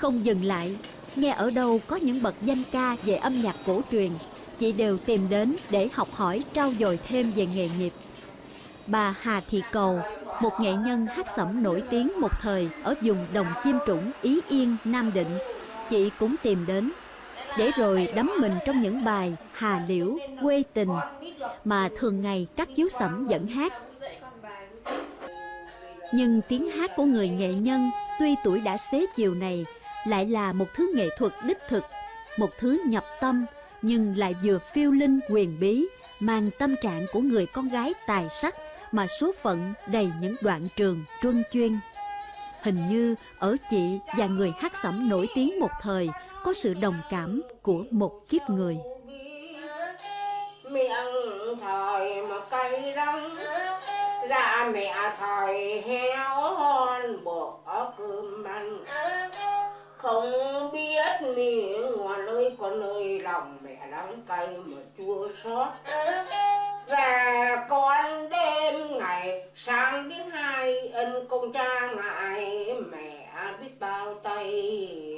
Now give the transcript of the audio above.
Không dừng lại, nghe ở đâu có những bậc danh ca về âm nhạc cổ truyền, chị đều tìm đến để học hỏi trau dồi thêm về nghề nghiệp. Bà Hà Thị Cầu, một nghệ nhân hát sẩm nổi tiếng một thời ở vùng Đồng Chiêm Trũng, Ý Yên, Nam Định, chị cũng tìm đến để rồi đắm mình trong những bài Hà Liễu, Quê Tình mà thường ngày các chiếu sẩm dẫn hát. Nhưng tiếng hát của người nghệ nhân tuy tuổi đã xế chiều này lại là một thứ nghệ thuật đích thực, một thứ nhập tâm nhưng lại vừa phiêu linh quyền bí, mang tâm trạng của người con gái tài sắc mà số phận đầy những đoạn trường truân chuyên. Hình như ở chị và người hát sẩm nổi tiếng một thời có sự đồng cảm của một kiếp người. Miệng thời một cây đắng Dạ mẹ thời heo miệng ngoài ơi con ơi lòng mẹ đắng cay mà chua xót. Và con đêm ngày sáng đến hai, ân công cha ngại mẹ biết bao tay.